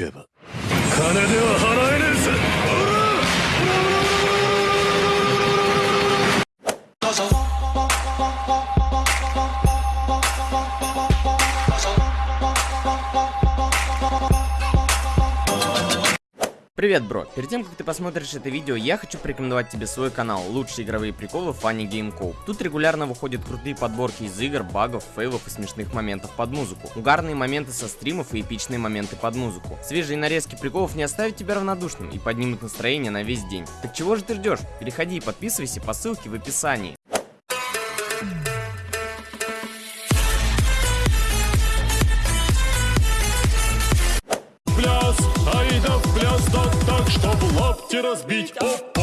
けば。金では払え Привет, бро! Перед тем, как ты посмотришь это видео, я хочу порекомендовать тебе свой канал «Лучшие игровые приколы Funny Game Co. Тут регулярно выходят крутые подборки из игр, багов, фейлов и смешных моментов под музыку. Угарные моменты со стримов и эпичные моменты под музыку. Свежие нарезки приколов не оставят тебя равнодушным и поднимут настроение на весь день. Так чего же ты ждешь? Переходи и подписывайся по ссылке в описании. Лапти разбить. О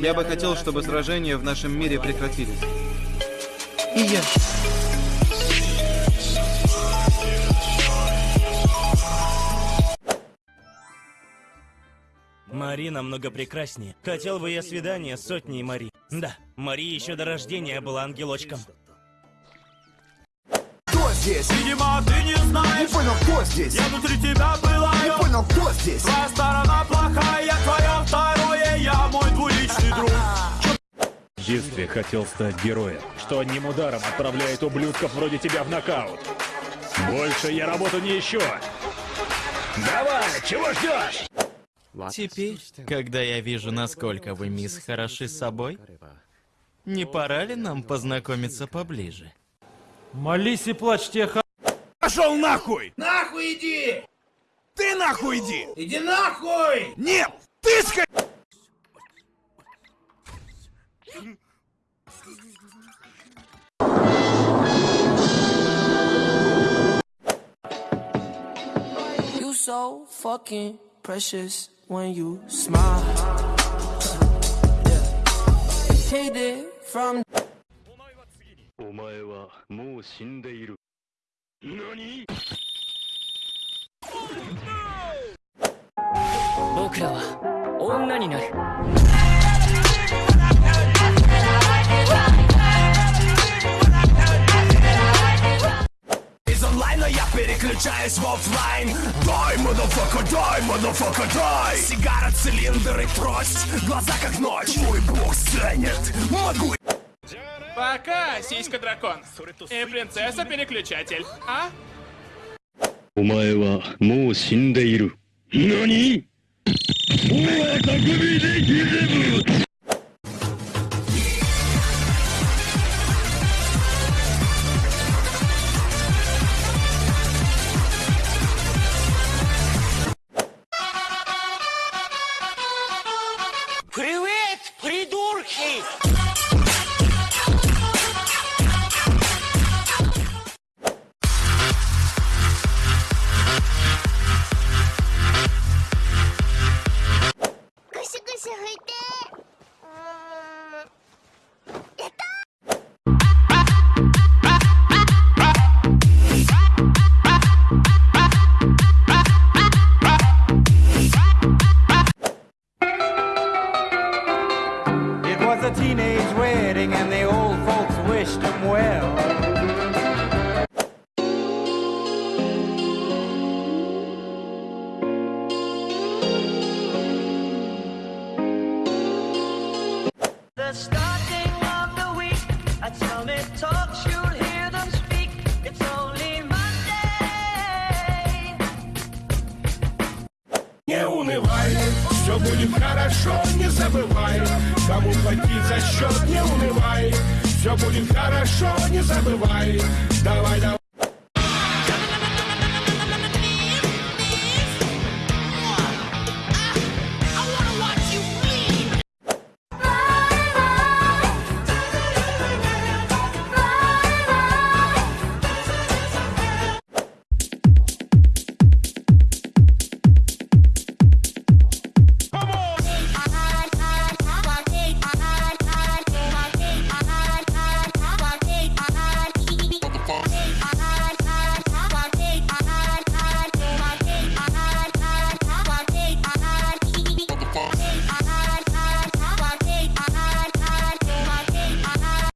Я бы хотел, чтобы сражения в нашем мире прекратились. И я. Мари намного прекраснее. Хотел бы я свидание с сотней Мари. Да, Мари еще до рождения была ангелочком. Здесь? Видимо, ты не знаешь Не понял, кто здесь? Я внутри тебя была Не понял, кто здесь? Твоя сторона плохая, твое второе Я мой двуличный друг В детстве хотел стать героем, что одним ударом отправляет ублюдков вроде тебя в нокаут. Больше я работу не ищу. Давай, чего ждешь? Теперь, когда я вижу, насколько вы, мисс, хороши собой, не пора ли нам познакомиться поближе? Молись и плачь, тебе ха... Пошел нахуй! Нахуй иди! Ты нахуй иди! Иди нахуй! Нет! Ты ска... You so fucking precious when you smile. Yeah. Hit it from お前はもう死んでいる。何僕らは女になる。 Из онлайна я переключаюсь в офлайн Дай, motherfucker, дай, motherfucker, дай Сигара, цилиндр и трость Глаза как ночь Мой бог ценит Могу Пока, сиська-дракон. И принцесса-переключатель. А? お前はもう死んでいる。何お前匠でギゼブ Привет, придурки! Teenage wedding будет хорошо, не забывай. Кому платить за счет, не унывай. Все будет хорошо, не забывай. Давай, давай